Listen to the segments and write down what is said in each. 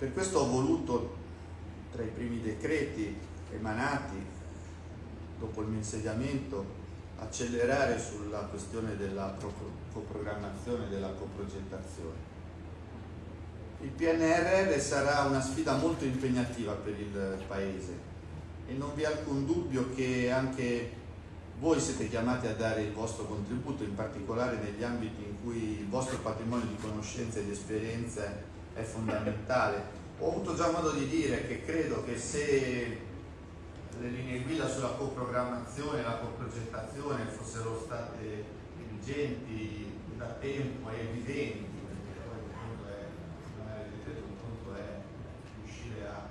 Per questo ho voluto, tra i primi decreti emanati dopo il mio insediamento, accelerare sulla questione della coprogrammazione e della coprogettazione. Il PNRR sarà una sfida molto impegnativa per il Paese e non vi è alcun dubbio che anche voi siete chiamati a dare il vostro contributo, in particolare negli ambiti in cui il vostro patrimonio di conoscenze e di esperienze è fondamentale. Ho avuto già modo di dire che credo che se le linee guida sulla coprogrammazione e la coprogettazione fossero state vigenti da tempo e evidenti, perché poi un conto è, un conto è riuscire a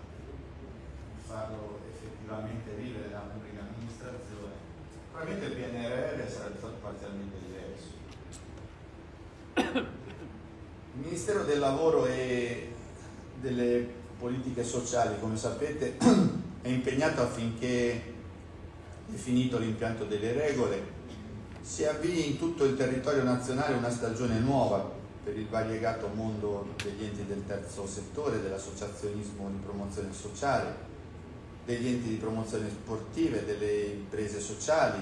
farlo effettivamente vivere da pubblica amministrazione, probabilmente il PNRR sarebbe stato parzialmente diverso. Il Ministero del Lavoro e delle politiche sociali, come sapete, è impegnato affinché, definito l'impianto delle regole, si avvii in tutto il territorio nazionale una stagione nuova per il variegato mondo degli enti del terzo settore, dell'associazionismo di promozione sociale, degli enti di promozione sportive, delle imprese sociali,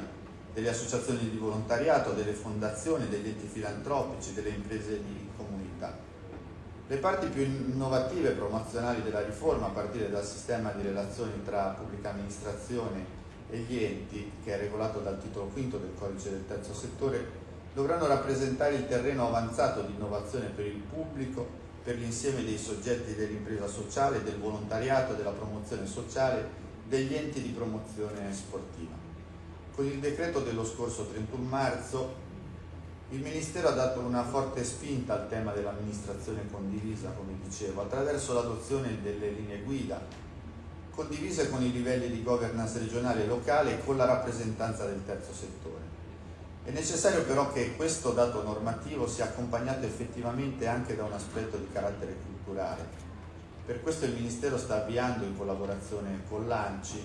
delle associazioni di volontariato, delle fondazioni, degli enti filantropici, delle imprese di. Le parti più innovative e promozionali della riforma, a partire dal sistema di relazioni tra pubblica amministrazione e gli enti, che è regolato dal titolo V del codice del terzo settore, dovranno rappresentare il terreno avanzato di innovazione per il pubblico, per l'insieme dei soggetti dell'impresa sociale, del volontariato, della promozione sociale, degli enti di promozione sportiva. Con il decreto dello scorso 31 marzo il Ministero ha dato una forte spinta al tema dell'amministrazione condivisa, come dicevo, attraverso l'adozione delle linee guida, condivise con i livelli di governance regionale e locale e con la rappresentanza del terzo settore. È necessario però che questo dato normativo sia accompagnato effettivamente anche da un aspetto di carattere culturale. Per questo il Ministero sta avviando, in collaborazione con l'ANCI,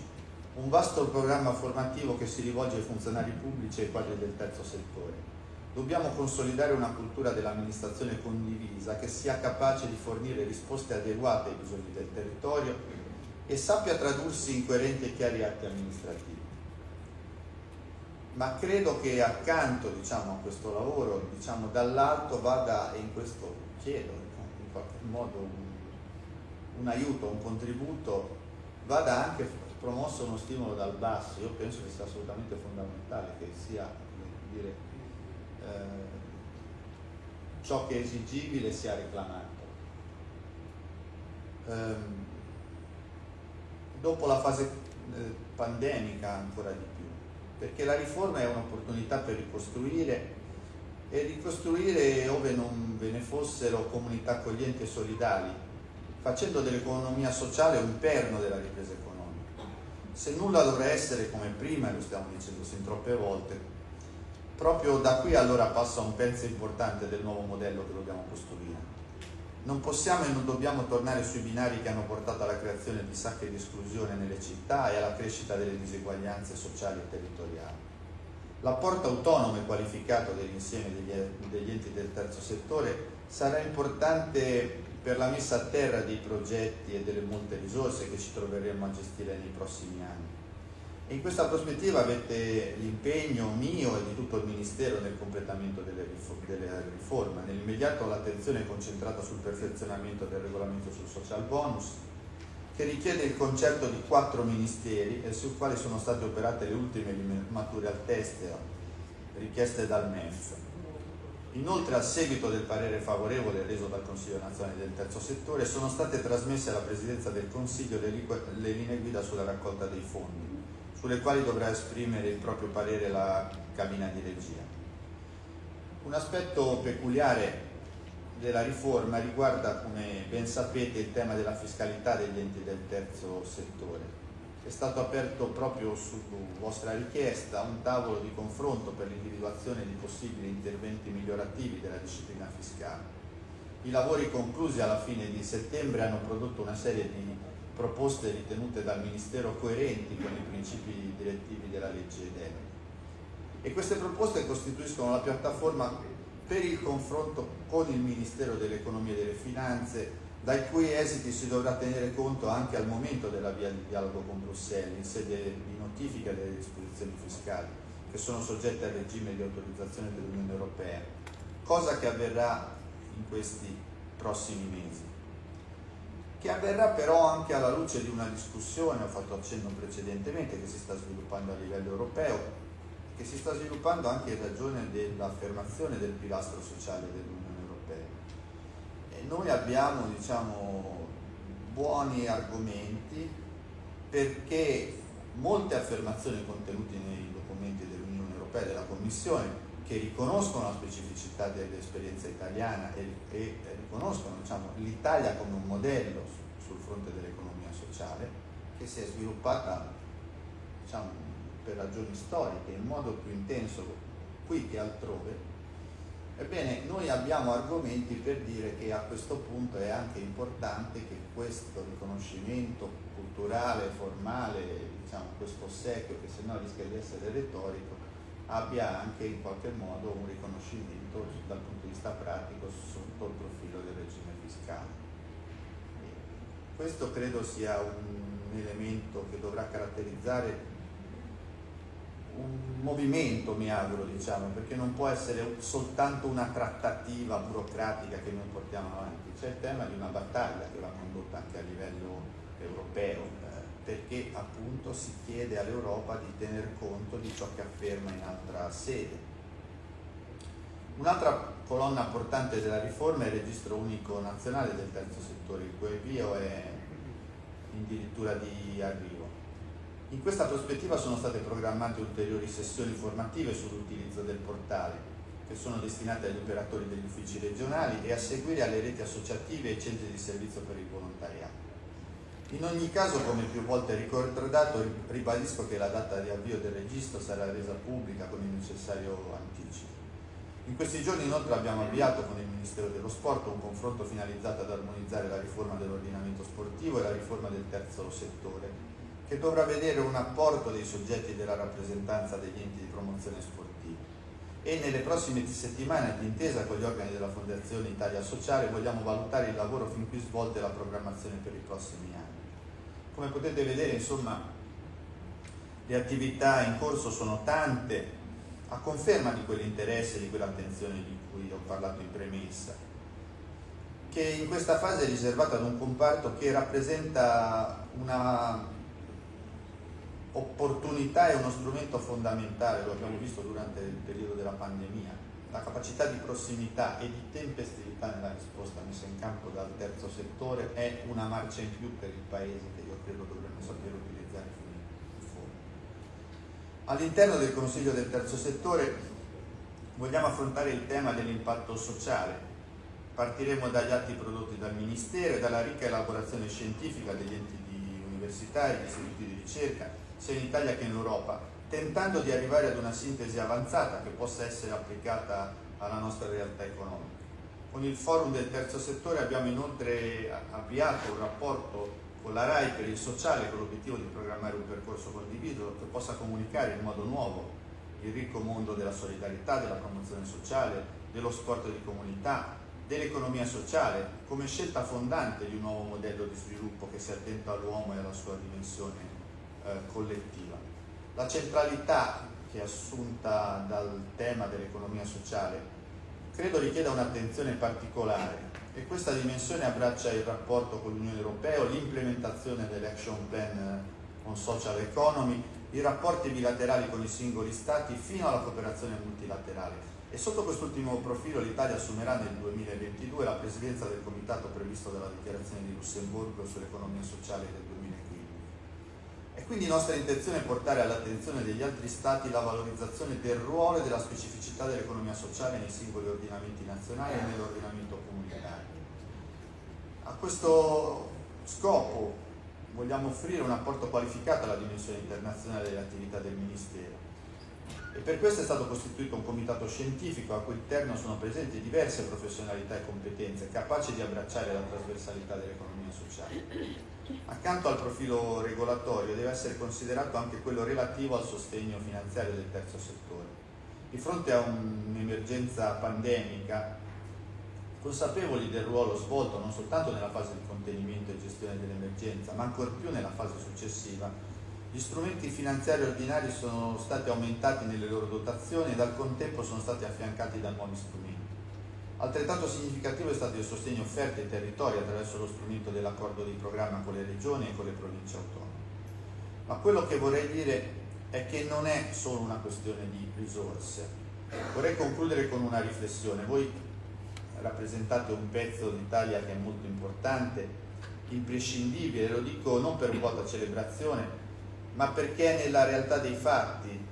un vasto programma formativo che si rivolge ai funzionari pubblici e ai quadri del terzo settore Dobbiamo consolidare una cultura dell'amministrazione condivisa che sia capace di fornire risposte adeguate ai bisogni del territorio e sappia tradursi in coerenti e chiari atti amministrativi. Ma credo che accanto diciamo, a questo lavoro, diciamo, dall'alto vada, e in questo chiedo in qualche modo un, un aiuto, un contributo, vada anche promosso uno stimolo dal basso. Io penso che sia assolutamente fondamentale che sia dire, eh, ciò che è esigibile sia reclamato. Ehm, dopo la fase eh, pandemica ancora di più, perché la riforma è un'opportunità per ricostruire e ricostruire ove non ve ne fossero comunità accoglienti e solidali, facendo dell'economia sociale un perno della ripresa economica. Se nulla dovrà essere come prima, lo stiamo dicendo sin troppe volte, proprio da qui allora passa un pezzo importante del nuovo modello che dobbiamo costruire. Non possiamo e non dobbiamo tornare sui binari che hanno portato alla creazione di sacche di esclusione nelle città e alla crescita delle diseguaglianze sociali e territoriali. L'apporto autonomo e qualificato dell'insieme degli, enti del terzo settore sarà importante per la messa a terra dei progetti e delle molte risorse che ci troveremo a gestire nei prossimi anni in questa prospettiva avete l'impegno mio e di tutto il Ministero nel completamento delle, riforme. Nell'immediato l'attenzione è concentrata sul perfezionamento del regolamento sul social bonus, che richiede il concerto di quattro ministeri e sul quale sono state operate le ultime mature al test richieste dal MEF. Inoltre, a seguito del parere favorevole reso dal Consiglio nazionale del terzo settore, sono state trasmesse alla Presidenza del Consiglio le linee guida sulla raccolta dei fondi sulle quali dovrà esprimere il proprio parere la cabina di regia. Un aspetto peculiare della riforma riguarda, come ben sapete, il tema della fiscalità degli enti del terzo settore. È stato aperto proprio su vostra richiesta un tavolo di confronto per l'individuazione di possibili interventi migliorativi della disciplina fiscale. I lavori conclusi alla fine di settembre hanno prodotto una serie di proposte ritenute dal Ministero coerenti con i principi direttivi della legge DEME. E queste proposte costituiscono la piattaforma per il confronto con il Ministero dell'Economia e delle Finanze, dai cui esiti si dovrà tenere conto anche al momento della via di dialogo con Bruxelles in sede di notifica delle disposizioni fiscali che sono soggette al regime di autorizzazione dell'Unione Europea, cosa che avverrà in questi prossimi mesi che avverrà però anche alla luce di una discussione, ho fatto accenno precedentemente, che si sta sviluppando a livello europeo, che si sta sviluppando anche in ragione dell'affermazione del pilastro sociale dell'Unione Europea. E noi abbiamo diciamo, buoni argomenti perché molte affermazioni contenute nei documenti dell'Unione Europea e della Commissione che riconoscono la specificità dell'esperienza italiana e, e riconoscono diciamo, l'Italia come un modello sul fronte dell'economia sociale che si è sviluppata diciamo, per ragioni storiche in modo più intenso qui che altrove. Ebbene, noi abbiamo argomenti per dire che a questo punto è anche importante che questo riconoscimento culturale, formale, diciamo, questo ossequio che se no rischia di essere retorico, abbia anche in qualche modo un riconoscimento dal punto di vista pratico sotto il profilo del regime fiscale. Questo credo sia un elemento che dovrà caratterizzare un movimento, mi auguro, diciamo, perché non può essere soltanto una trattativa burocratica che noi portiamo avanti, c'è il tema di una battaglia che va condotta anche a livello europeo, perché appunto si chiede all'Europa di tener conto di ciò che afferma in altra sede. Un'altra colonna portante della riforma è il registro unico nazionale del terzo settore, il cui avvio è addirittura di arrivo. In questa prospettiva sono state programmate ulteriori sessioni formative sull'utilizzo del portale, che sono destinate agli operatori degli uffici regionali e a seguire alle reti associative e centri di servizio per il volontariato. In ogni caso, come più volte ricordato, ribadisco che la data di avvio del registro sarà resa pubblica con il necessario anticipo. In questi giorni inoltre abbiamo avviato con il Ministero dello Sport un confronto finalizzato ad armonizzare la riforma dell'ordinamento sportivo e la riforma del terzo settore, che dovrà vedere un apporto dei soggetti della rappresentanza degli enti di promozione sportiva. E nelle prossime settimane, d'intesa con gli organi della Fondazione Italia Sociale, vogliamo valutare il lavoro fin qui svolto e la programmazione per i prossimi anni. Come potete vedere, insomma, le attività in corso sono tante, a conferma di quell'interesse, di quell'attenzione di cui ho parlato in premessa, che in questa fase è riservata ad un comparto che rappresenta una opportunità e uno strumento fondamentale, lo abbiamo visto durante il periodo della pandemia, la capacità di prossimità e di tempestività nella risposta messa in campo dal terzo settore è una marcia in più per il Paese che io credo dovremmo sapere utilizzare fino in fondo. All'interno del Consiglio del terzo settore vogliamo affrontare il tema dell'impatto sociale. Partiremo dagli atti prodotti dal Ministero e dalla ricca elaborazione scientifica degli enti di università e di istituti di ricerca, sia in Italia che in Europa, tentando di arrivare ad una sintesi avanzata che possa essere applicata alla nostra realtà economica. Con il forum del terzo settore abbiamo inoltre avviato un rapporto con la RAI per il sociale con l'obiettivo di programmare un percorso condiviso che possa comunicare in modo nuovo il ricco mondo della solidarietà, della promozione sociale, dello sport di comunità, dell'economia sociale come scelta fondante di un nuovo modello di sviluppo che sia attento all'uomo e alla sua dimensione eh, collettiva. La centralità che è assunta dal tema dell'economia sociale credo richieda un'attenzione particolare e questa dimensione abbraccia il rapporto con l'Unione Europea, l'implementazione dell'Action Plan on Social Economy, i rapporti bilaterali con i singoli Stati fino alla cooperazione multilaterale. E sotto quest'ultimo profilo l'Italia assumerà nel 2022 la presidenza del comitato previsto dalla dichiarazione di Lussemburgo sull'economia sociale del 2015. E quindi nostra intenzione è portare all'attenzione degli altri Stati la valorizzazione del ruolo e della specificità dell'economia sociale nei singoli ordinamenti nazionali e nell'ordinamento comunitario. A questo scopo vogliamo offrire un apporto qualificato alla dimensione internazionale delle attività del Ministero e per questo è stato costituito un comitato scientifico a cui interno sono presenti diverse professionalità e competenze capaci di abbracciare la trasversalità dell'economia sociale. Accanto al profilo regolatorio deve essere considerato anche quello relativo al sostegno finanziario del terzo settore. di fronte a un'emergenza pandemica, consapevoli del ruolo svolto non soltanto nella fase di contenimento e gestione dell'emergenza, ma ancor più nella fase successiva, gli strumenti finanziari ordinari sono stati aumentati nelle loro dotazioni e al contempo sono stati affiancati da nuovi strumenti. Altrettanto significativo è stato il sostegno offerto ai territori attraverso lo strumento dell'accordo di programma con le regioni e con le province autonome. Ma quello che vorrei dire è che non è solo una questione di risorse. Vorrei concludere con una riflessione. Voi rappresentate un pezzo d'Italia che è molto importante, imprescindibile, lo dico non per vuota celebrazione, ma perché è nella realtà dei fatti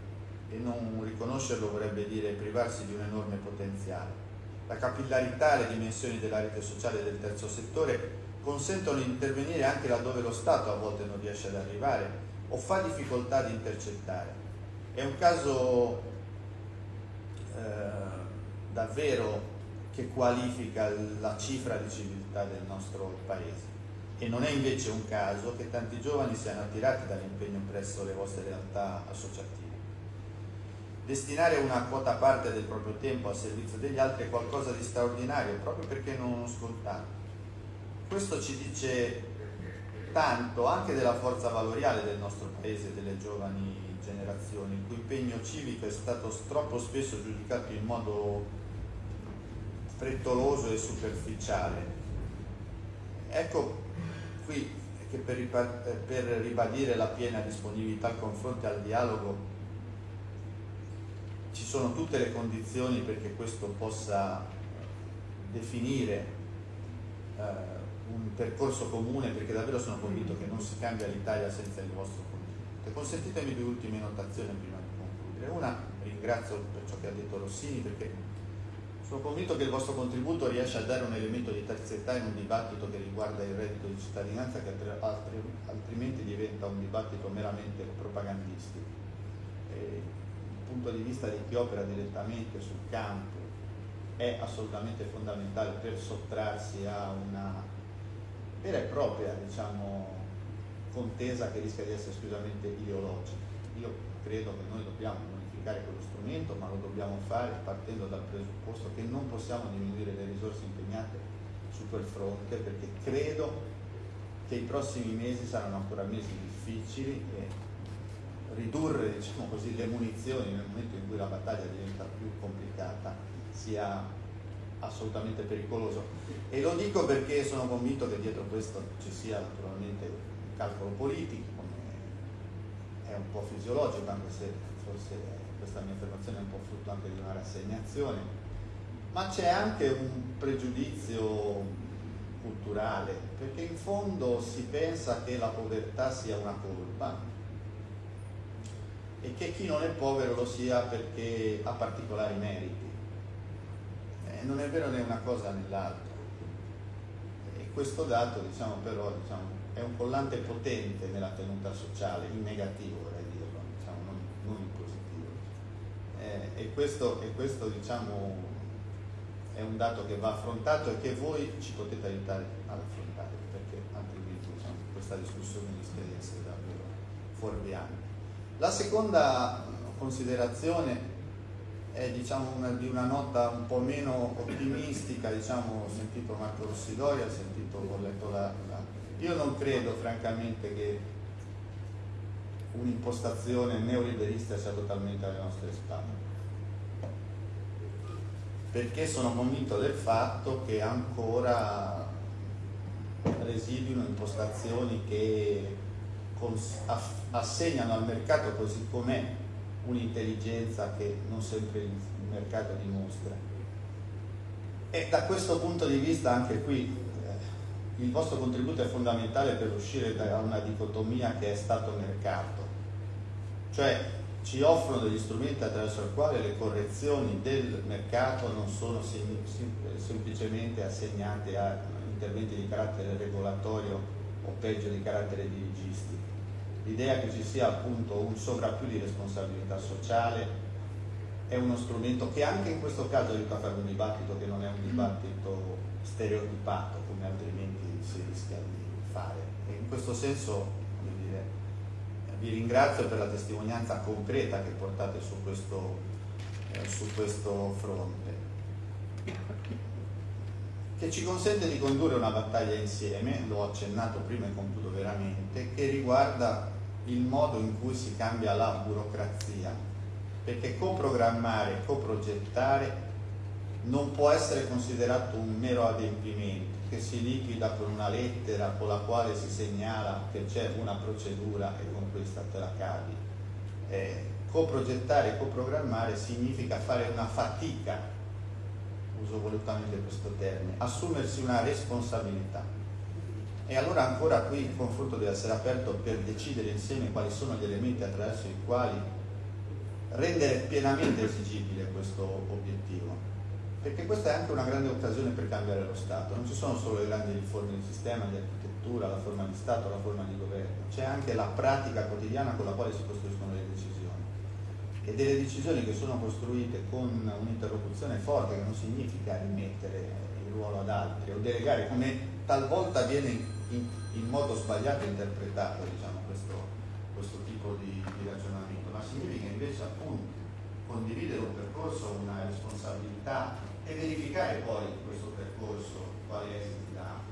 e non riconoscerlo vorrebbe dire privarsi di un enorme potenziale. La capillarità e le dimensioni della rete sociale del terzo settore consentono di intervenire anche laddove lo Stato a volte non riesce ad arrivare o fa difficoltà di intercettare. È un caso eh, davvero che qualifica la cifra di civiltà del nostro paese e non è invece un caso che tanti giovani siano attirati dall'impegno presso le vostre realtà associative. Destinare una quota parte del proprio tempo a servizio degli altri è qualcosa di straordinario proprio perché non scontato. Questo ci dice tanto anche della forza valoriale del nostro paese e delle giovani generazioni, il cui impegno civico è stato troppo spesso giudicato in modo frettoloso e superficiale. Ecco qui che per, ribadire la piena disponibilità al confronto e al dialogo ci sono tutte le condizioni perché questo possa definire eh, un percorso comune perché davvero sono convinto che non si cambia l'Italia senza il vostro contributo. Consentitemi due ultime notazioni prima di concludere. Una, ringrazio per ciò che ha detto Rossini perché sono convinto che il vostro contributo riesce a dare un elemento di terzietà in un dibattito che riguarda il reddito di cittadinanza che altrimenti diventa un dibattito meramente propagandistico. E il punto di vista di chi opera direttamente sul campo è assolutamente fondamentale per sottrarsi a una vera e propria diciamo, contesa che rischia di essere esclusivamente ideologica. Io credo che noi dobbiamo modificare quello strumento, ma lo dobbiamo fare partendo dal presupposto che non possiamo diminuire le risorse impegnate su quel fronte perché credo che i prossimi mesi saranno ancora mesi difficili e ridurre diciamo così, le munizioni nel momento in cui la battaglia diventa più complicata sia assolutamente pericoloso. E lo dico perché sono convinto che dietro questo ci sia naturalmente un calcolo politico, è un po' fisiologico, anche se forse questa mia affermazione è un po' frutto anche di una rassegnazione, ma c'è anche un pregiudizio culturale, perché in fondo si pensa che la povertà sia una colpa e che chi non è povero lo sia perché ha particolari meriti non è vero né una cosa né l'altra. E questo dato, diciamo, però, diciamo, è un collante potente nella tenuta sociale, in negativo vorrei dirlo, diciamo, non, non, in positivo. E questo, e questo diciamo, è un dato che va affrontato e che voi ci potete aiutare ad affrontare, perché altrimenti diciamo, questa discussione rischia di essere davvero fuorviante. La seconda considerazione è diciamo, una, di una nota un po' meno ottimistica, diciamo, ho sentito Marco Rossidori, ho sentito, ho letto la, la... Io non credo francamente che un'impostazione neoliberista sia totalmente alle nostre spalle perché sono convinto del fatto che ancora residuino impostazioni che assegnano al mercato così com'è un'intelligenza che non sempre il mercato dimostra. E da questo punto di vista anche qui eh, il vostro contributo è fondamentale per uscire da una dicotomia che è stato-mercato, cioè ci offrono degli strumenti attraverso i quali le correzioni del mercato non sono sem sem semplicemente assegnate a interventi di carattere regolatorio o peggio di carattere dirigistico l'idea che ci sia appunto un sovrappiù di responsabilità sociale è uno strumento che anche in questo caso aiuta a fare un dibattito che non è un dibattito stereotipato come altrimenti si rischia di fare. E in questo senso vi ringrazio per la testimonianza concreta che portate su questo eh, su questo fronte, che ci consente di condurre una battaglia insieme, l'ho accennato prima e concludo veramente, che riguarda il modo in cui si cambia la burocrazia, perché coprogrammare, coprogettare non può essere considerato un mero adempimento che si liquida con una lettera con la quale si segnala che c'è una procedura e con questa te la cavi. Eh, coprogettare e coprogrammare significa fare una fatica, uso volutamente questo termine, assumersi una responsabilità. E allora ancora qui il confronto deve essere aperto per decidere insieme quali sono gli elementi attraverso i quali rendere pienamente esigibile questo obiettivo perché questa è anche una grande occasione per cambiare lo Stato, non ci sono solo le grandi riforme di sistema, di architettura, la forma di Stato, la forma di governo, c'è anche la pratica quotidiana con la quale si costruiscono le decisioni. E delle decisioni che sono costruite con un'interlocuzione forte che non significa rimettere il ruolo ad altri o delegare come talvolta viene in, in modo sbagliato interpretato diciamo, questo, questo, tipo di, di ragionamento, ma significa invece appunto condividere un percorso, una responsabilità e verificare poi questo percorso quali esiti dà.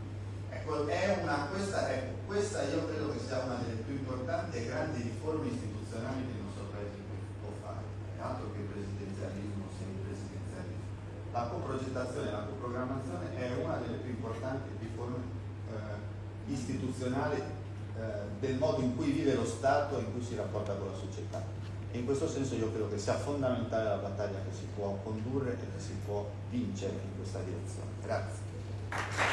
Ecco, una, questa, ecco, questa io credo che sia una delle più importanti e grandi riforme istituzionali che il nostro Paese può fare, altro che il presidenzialismo, semipresidenzialismo. La coprogettazione e la coprogrammazione è una delle più importanti riforme eh, istituzionali eh, del modo in cui vive lo Stato e in cui si rapporta con la società. E in questo senso io credo che sia fondamentale la battaglia che si può condurre e che si può vincere in questa direzione. Grazie.